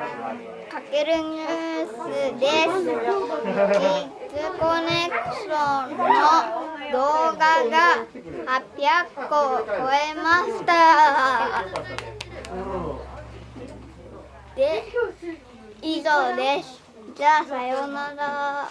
かけるニュースです。キッズコネクションの動画が800個を超えました。で、以上です。じゃあ、さようなら。